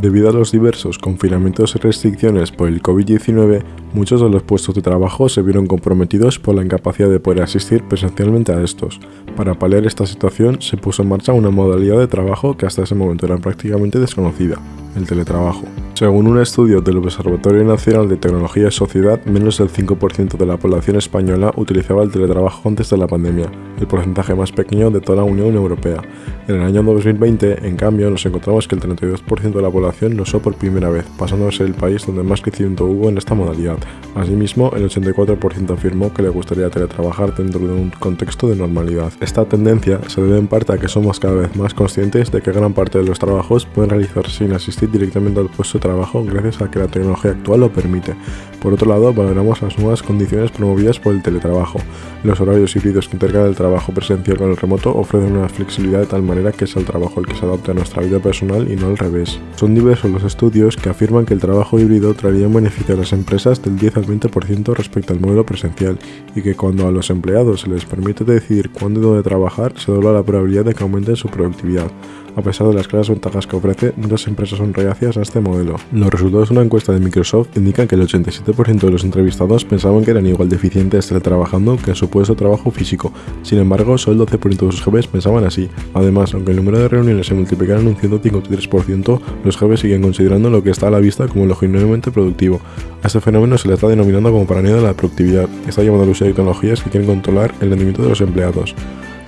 Debido a los diversos confinamientos y restricciones por el COVID-19, muchos de los puestos de trabajo se vieron comprometidos por la incapacidad de poder asistir presencialmente a estos. Para paliar esta situación, se puso en marcha una modalidad de trabajo que hasta ese momento era prácticamente desconocida, el teletrabajo. Según un estudio del Observatorio Nacional de Tecnología y Sociedad, menos del 5% de la población española utilizaba el teletrabajo antes de la pandemia, el porcentaje más pequeño de toda la Unión Europea. En el año 2020, en cambio, nos encontramos que el 32% de la población lo usó por primera vez, pasando a ser el país donde más crecimiento hubo en esta modalidad. Asimismo, el 84% afirmó que le gustaría teletrabajar dentro de un contexto de normalidad. Esta tendencia se debe en parte a que somos cada vez más conscientes de que gran parte de los trabajos pueden realizarse sin asistir directamente al puesto de trabajo gracias a que la tecnología actual lo permite. Por otro lado, valoramos las nuevas condiciones promovidas por el teletrabajo. Los horarios híbridos que intercalan el trabajo presencial con el remoto ofrecen una flexibilidad de tal manera que es el trabajo el que se adapte a nuestra vida personal y no al revés. Son diversos los estudios que afirman que el trabajo híbrido traería un beneficio a las empresas del 10 al 20% respecto al modelo presencial y que cuando a los empleados se les permite decidir cuándo y dónde trabajar, se dobla la probabilidad de que aumente su productividad. A pesar de las claras ventajas que ofrece, muchas empresas son reacias a este modelo. Los resultados de una encuesta de Microsoft indican que el 87% de los entrevistados pensaban que eran igual de eficientes trabajando que en su puesto de trabajo físico. Sin embargo, solo el 12% de sus jefes pensaban así. Además, aunque el número de reuniones se multiplicara en un 153%, los jefes siguen considerando lo que está a la vista como lo genuinamente productivo. A este fenómeno se le está denominando como paranoia de la productividad, está llamando al uso de tecnologías que quieren controlar el rendimiento de los empleados.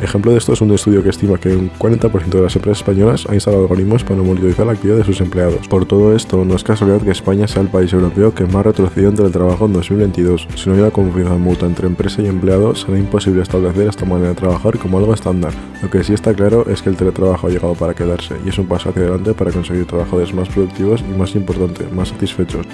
Ejemplo de esto es un estudio que estima que un 40% de las empresas españolas ha instalado algoritmos para monitorizar la actividad de sus empleados. Por todo esto, no es casualidad que España sea el país europeo que más retrocedió entre el trabajo en 2022. Si no hubiera confianza mutua entre empresa y empleado, será imposible establecer esta manera de trabajar como algo estándar. Lo que sí está claro es que el teletrabajo ha llegado para quedarse y es un paso hacia adelante para conseguir trabajadores más productivos y más importante, más satisfechos.